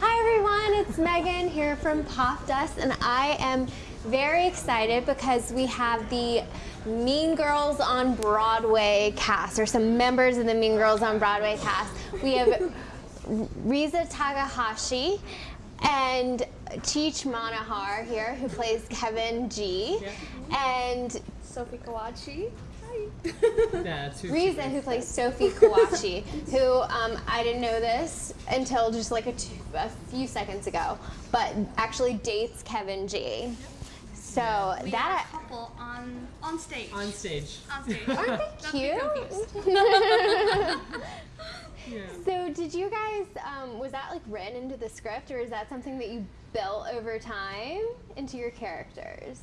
Hi everyone, it's Megan here from Popdust, and I am very excited because we have the Mean Girls on Broadway cast, or some members of the Mean Girls on Broadway cast. We have Riza Takahashi and Cheech Manohar here, who plays Kevin G, and Sophie Kawachi. That's who Riza, who plays Sophie Kawachi, who um, I didn't know this until just like a, two, a few seconds ago, but actually dates Kevin G. So We that are a couple on on stage. on stage. On stage. aren't they cute? Yeah. so did you guys? Um, was that like written into the script, or is that something that you built over time into your characters?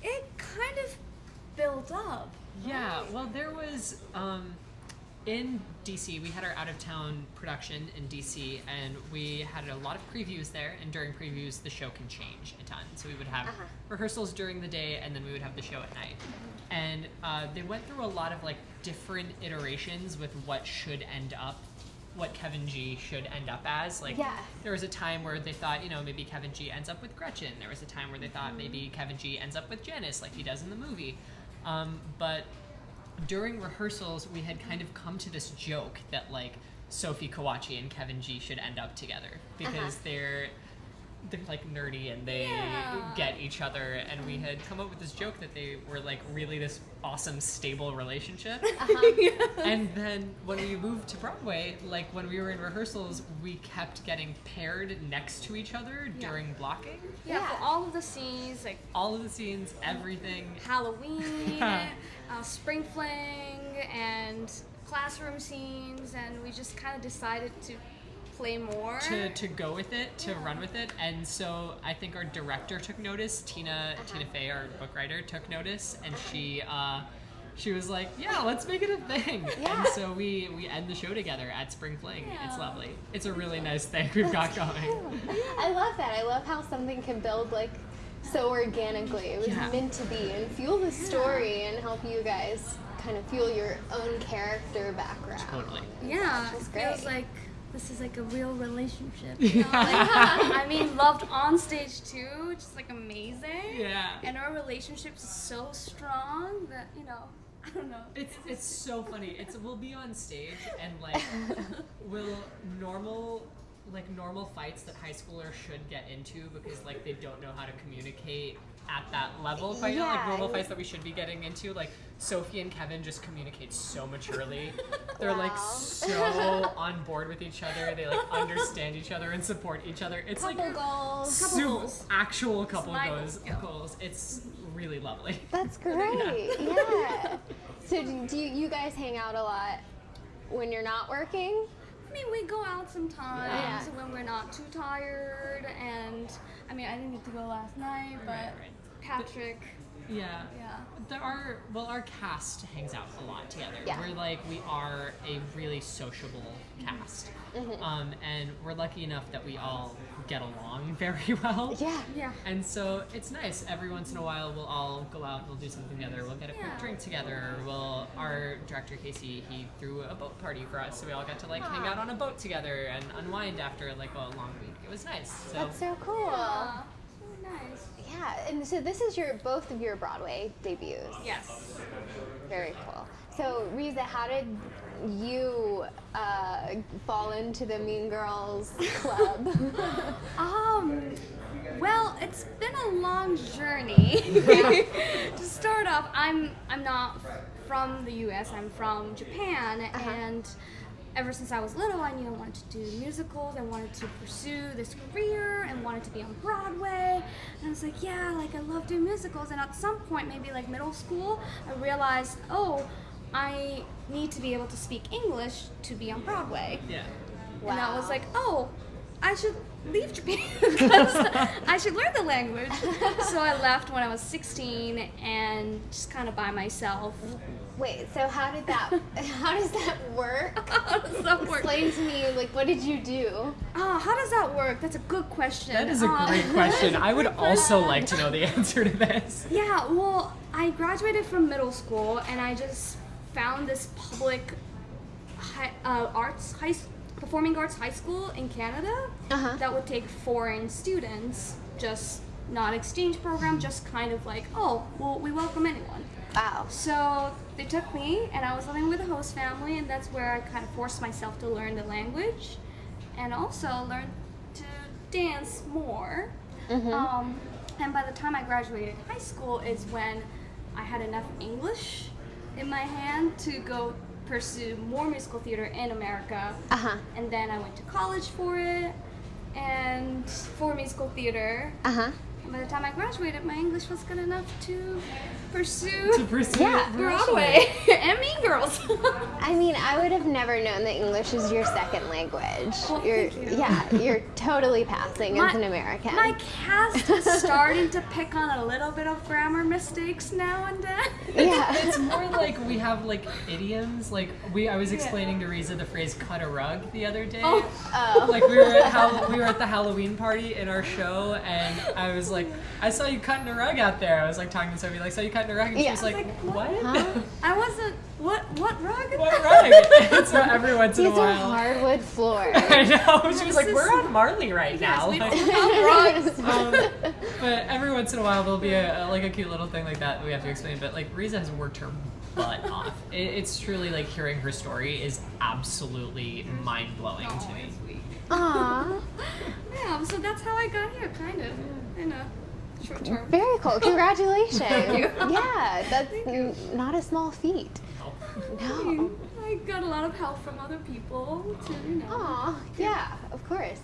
It kind of built up. Yeah, well, there was um, in DC. We had our out of town production in DC, and we had a lot of previews there. And during previews, the show can change a ton. So we would have Uh-huh. rehearsals during the day, and then we would have the show at night. And uh, they went through a lot of like different iterations with what should end up. What Kevin G should end up as. Like, Yeah. there was a time where they thought, you know, maybe Kevin G ends up with Gretchen. There was a time where they thought maybe Kevin G ends up with Janice, like he does in the movie. Um, but during rehearsals, we had kind of come to this joke that like Sophie Kawachi and Kevin G should end up together because Uh-huh. they're they're like nerdy and they Yeah. get each other and we had come up with this joke that they were like really this awesome stable relationship Uh-huh. and then when we moved to Broadway, like when we were in rehearsals, we kept getting paired next to each other Yeah. during blocking. Yeah, Yeah. for all of the scenes, like All of the scenes, everything. Halloween, uh, spring fling, and classroom scenes, and we just kind of decided to play more. to, to go with it, to run with it, and so I think our director took notice. Tina Tina Fey, our book writer, took notice, and she uh, she was like, "Yeah, let's make it a thing." Yeah. And so we we end the show together at Spring Fling. It's lovely. It's a really nice thing we've got going. I love that. I love how something can build like so organically. It was Yeah. meant to be and fuel the story and help you guys kind of fuel your own character background. Totally. yeah, it feels like this is like a real relationship. You know? like, I mean, loved on stage too, just like amazing. Yeah. And our relationship is so strong that you know, I don't know. It's it's so funny. It's we'll be on stage and like will normal like normal fights that high schoolers should get into because like they don't know how to communicate at that level. But you know, like normal fights that we should be getting into, like Sophie and Kevin just communicate so maturely. They're like so on board with each other. They like understand each other and support each other. It's Couple like goals. Couple super- goals. actual couple goals. goals, yeah. goals. It's really lovely. That's great. Yeah. So do do you, you guys hang out a lot when you're not working? I mean, we go out sometimes Yeah. when we're not too tired, and I mean, I didn't get to go last night, but Right, right. Patrick, Yeah. yeah. There are well, our cast hangs out a lot together. Yeah. We're like we are a really sociable cast, Mm-hmm. um, and we're lucky enough that we all get along very well. Yeah. Yeah. And so it's nice. Every once in a while, we'll all go out and we'll do something together. We'll get a quick drink together. We'll our director Casey he threw a boat party for us, so we all got to like hang out on a boat together and unwind after like a long week. It was nice. So That's so cool. Yeah. So nice. Yeah, and so this is your both of your Broadway debuts. Yes. Very cool. So Riza, how did you uh, fall into the Mean Girls club? Um. Well, it's been a long journey. to start off, I'm I'm not from the U.S. I'm from Japan, Uh-huh. and ever since I was little, I knew I wanted to do musicals. I wanted to pursue this career and wanted to be on Broadway. And I was like, yeah, like I love doing musicals. And at some point, maybe like middle school, I realized, oh, I need to be able to speak English to be on Broadway. yeah. Wow. And I was like, oh, I should leave Japan because I should learn the language. so I left when I was 16 and just kind of by myself. Wait, so how did that? How does that work? How does that work? Explain to me, like, what did you do? Oh, how does that work? That's a good question. That is a Uh, great question. I would also like to know the answer to this. Yeah, well, I graduated from middle school and I just found this public hi- uh, arts high s- performing arts high school in Canada Uh-huh. that would take foreign students, just not exchange program, just kind of like, oh, well, we welcome anyone. Wow. So they took me, and I was living with a host family, and that's where I kind of forced myself to learn the language, and also learn to dance more. Um, and by the time I graduated high school, is when I had enough English in my hand to go pursue more musical theater in America. Uh huh. And then I went to college for it, and for musical theater. Uh huh. And by the time I graduated, my English was good enough to pursue To pursue Yeah. Broadway and Mean Girls. I mean, I would have never known that English is your second language. Well, you're, thank you. yeah, you're totally passing as an American. My cast is starting to pick on a little bit of grammar mistakes now and then. yeah. It's more like we have like idioms. Like we, I was explaining to Riza the phrase "cut a rug" the other day. Oh. Oh. Like we were at Hall- we were at the Halloween party in our show, and I was like, I saw you cutting a rug out there. I was like talking to Sophie, like, saw you cutting a rug, and she Yeah. was like, Like, what? Huh? I wasn't. What? What rug? what rug? And so every once in a These are while. hardwood floors. I know. She was like, "We're on Marley right Yes, now." we Like- rugs. um, but every once in a while there'll be a, a- like a cute little thing like that that we have to explain. But like Riza has worked her butt off. It, it's truly like hearing her story is absolutely mind blowing to me. Aw, Yeah, so that's how I got here, kind of, in a short term. very cool. Congratulations. you. Yeah, that's n- not a small feat. No. I got a lot of help from other people to, you know. Aw, yeah, of course.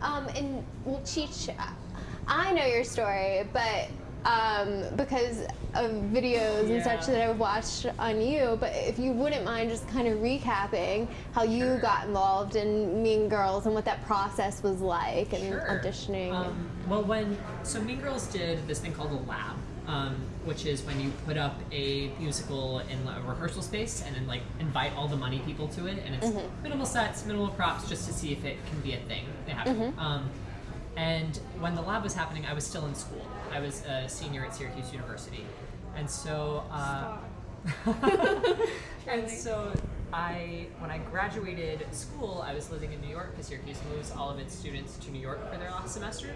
Um, and well, Cheech, I know your story, but um, because of videos and such that I've watched on you. But if you wouldn't mind just kind of recapping how you Sure. got involved in Mean Girls and what that process was like and Sure. auditioning. Um, well, when so Mean Girls did this thing called a lab, um, which is when you put up a musical in a rehearsal space and then like invite all the money people to it, and it's Mm-hmm. minimal sets, minimal props, just to see if it can be a thing. They have. Mm-hmm. Um, and when the lab was happening, I was still in school. I was a senior at Syracuse University, and so. Uh, and so I, when I graduated school, I was living in New York because Syracuse moves all of its students to New York for their last semester.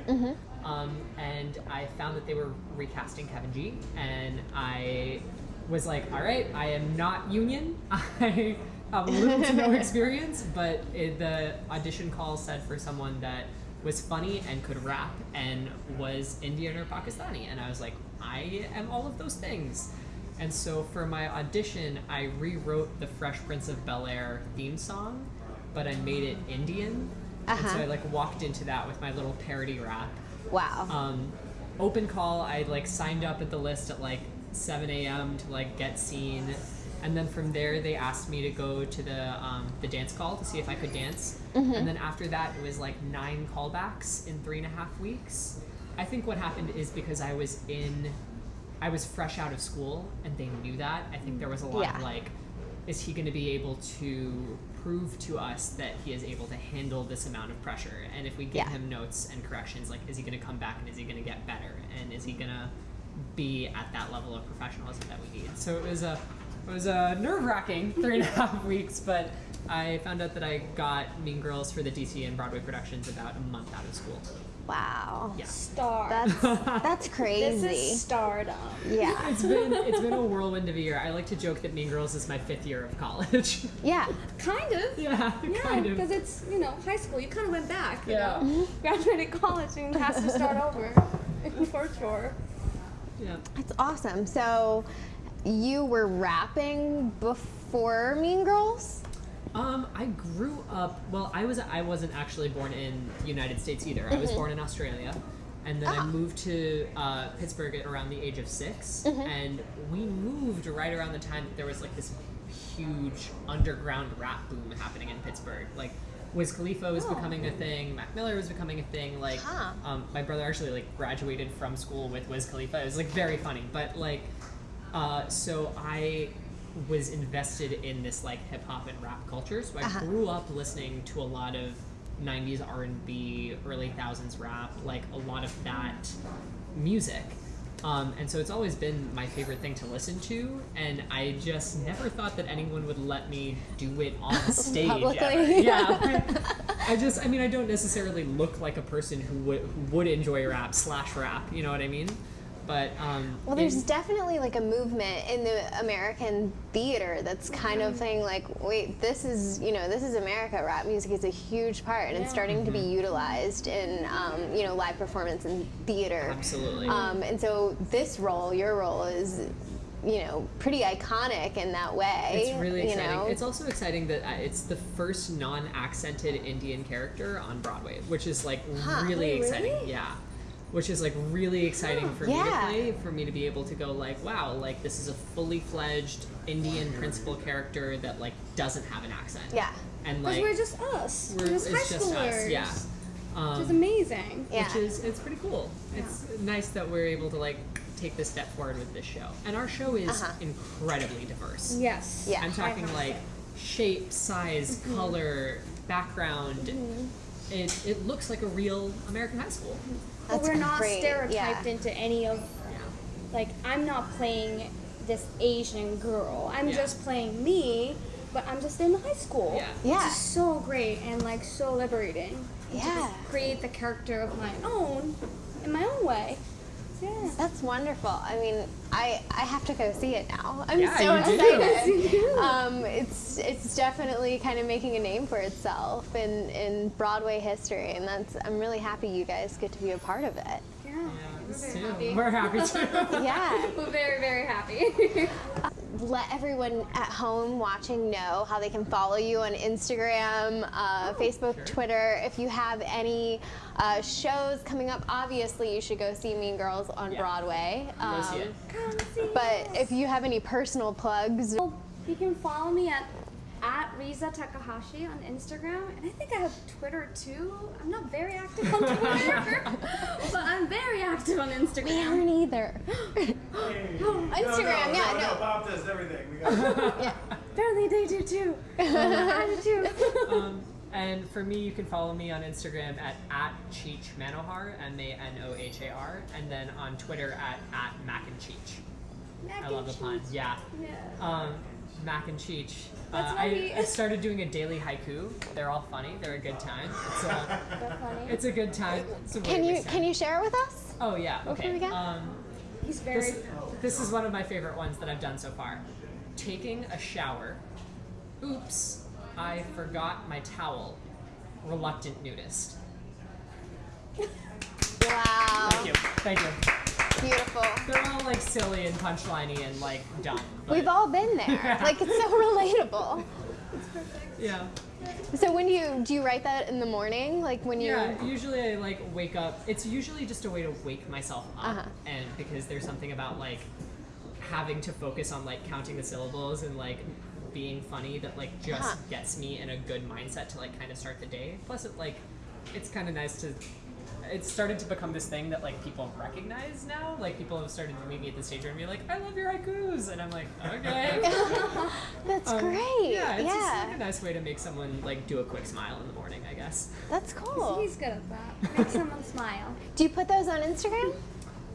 Um, and I found that they were recasting Kevin G, and I was like, all right, I am not union. I have little to no experience, but it, the audition call said for someone that was funny and could rap and was Indian or Pakistani, and I was like, I am all of those things. And so for my audition, I rewrote the Fresh Prince of Bel Air theme song, but I made it Indian. And so Uh-huh. I like walked into that with my little parody rap. wow. Um, open call, I like signed up at the list at like 7 a.m. to like get seen. And then from there, they asked me to go to the um, the dance call to see if I could dance. And then after that, it was like nine callbacks in three and a half weeks. I think what happened is because I was in, I was fresh out of school, and they knew that. I think there was a lot Yeah. of like, is he going to be able to prove to us that he is able to handle this amount of pressure? And if we give Yeah. him notes and corrections, like, is he going to come back and is he going to get better? And is he going to be at that level of professionalism that we need? So it was a, it was uh, a nerve wracking three and a half weeks, but I found out that I got Mean Girls for the DC and Broadway productions about a month out of school. wow. Yeah. Star. That's that's crazy. this is stardom. yeah. It's been it's been a whirlwind of a year. I like to joke that Mean Girls is my fifth year of college. Yeah. Kind of. yeah, Yeah, kind of. because it's you know high school. You kind of went back. You Yeah. know? Mm-hmm. Graduated college and has to start over for sure. Yeah. That's awesome. So you were rapping before Mean Girls? Um, I grew up. Well, I was. I wasn't actually born in the United States either. I was born in Australia, and then I Ah. moved to uh, Pittsburgh at around the age of 6 And we moved right around the time that there was like this huge underground rap boom happening in Pittsburgh. Like, Wiz Khalifa was Oh. becoming a thing. Mac Miller was becoming a thing. Like, Huh. um, my brother actually like graduated from school with Wiz Khalifa. It was like very funny, but like, uh, so I was invested in this like hip hop and rap culture. So I Uh-huh. grew up listening to a lot of '90s R&B, early thousands rap, like a lot of that music. Um, and so it's always been my favorite thing to listen to, and I just never thought that anyone would let me do it on stage. Publicly. Yeah. I just, I mean, I don't necessarily look like a person who would who would enjoy rap slash rap. You know what I mean? But um, Well, there's in- definitely like a movement in the American theater that's kind of saying like, wait, this is you know this is America. Rap music is a huge part, and it's starting to be utilized in um, you know live performance and theater. absolutely. Um, and so this role, your role, is you know pretty iconic in that way. It's really you exciting. know? It's also exciting that uh, it's the first non-accented Indian character on Broadway, which is like Huh. really Wait, exciting. really? Yeah. Which is like really exciting for me to play, for me to be able to go like, wow, like this is a fully fledged Indian principal character that like doesn't have an accent. yeah. And like we're just us. we're- We're just high it's just schoolers. us, yeah. Um, Which is amazing. Yeah. which is it's pretty cool. It's nice that we're able to like take this step forward with this show. And our show is Uh-huh. incredibly diverse. Yes. Yeah. I'm talking like shape, size, Mm-hmm. color, background. It, it looks like a real American high school. But That's we're not great, stereotyped yeah. into any of Yeah. like I'm not playing this Asian girl. I'm Yeah. just playing me, but I'm just in high school. Yeah. Yeah. Which is so great and like so liberating. And to Yeah. create the character of my own in my own way. So, yeah. That's wonderful. I mean, I I have to go see it now. I'm Yeah, so you do. excited. um, it's it's definitely kind of making a name for itself in in Broadway history, and that's I'm really happy you guys get to be a part of it. Yeah. Yeah, We're very happy. We're happy too. Yeah. We're very, very happy. Let everyone at home watching know how they can follow you on Instagram, uh, Facebook, sure. Twitter. If you have any uh, shows coming up, obviously you should go see Mean Girls on Yeah. Broadway. Go see Um, it. Come But if you have any personal plugs, Well, you can follow me at at Riza Takahashi on Instagram, and I think I have Twitter too. I'm not very active on Twitter, but I'm very active on Instagram. we aren't either. Instagram, yeah, no, Bob does everything. We got yeah. Apparently they do too. I do too. um, and for me, you can follow me on Instagram at, at Cheech Manohar, M A N O H A R, and then on Twitter at, at Mac and Cheech. Mac I love the pun. Yeah. Yeah. Um, Mac and Cheech. That's uh, I, funny. I started doing a daily haiku. They're all funny. They're a good time. It's a, That's funny. it's a good time. It's a Can you waste can you share it with us? Oh yeah. What can Okay. we get? Um, He's very. this, this is one of my favorite ones that I've done so far. Taking a shower. Oops, I forgot my towel. Reluctant nudist. Wow. Thank you. Thank you. Beautiful. They're all like silly and punchliney and like dumb. but- We've all been there. Like it's so relatable. Yeah. So when do you do you write that in the morning? Like when you Yeah, usually I like wake up. It's usually just a way to wake myself up, Uh-huh. and because there's something about like having to focus on like counting the syllables and like being funny that like just Uh-huh. gets me in a good mindset to like kind of start the day. Plus, it like it's kind of nice to. It's started to become this thing that like people recognize now. Like people have started to meet me at the stage and be like, "I love your haikus," and I'm like, "Okay." That's Um, great. Yeah, it's just yeah. like a nice way to make someone like do a quick smile in the morning, I guess. That's cool. He's good at that. Make someone smile. Do you put those on Instagram?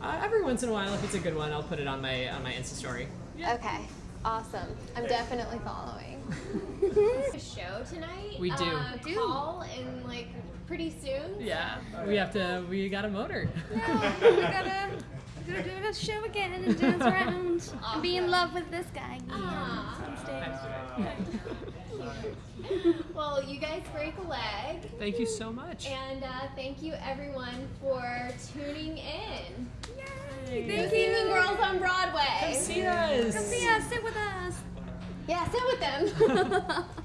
Uh, every once in a while, if it's a good one, I'll put it on my on my Insta story. Yeah. Okay. Awesome. I'm definitely following. a show tonight. We do. Uh, call in like pretty soon. Yeah, we have to. We got a motor. Yeah, we gotta, we gotta do a show again and dance around and be in love with this guy again Aw. on stage. Well, you guys break a leg. Thank you so much. And uh, thank you everyone for tuning in. Yay! Thank see you. Mean Girls on Broadway. Come see us. Come see us. Sit with us. Yeah, sit with them.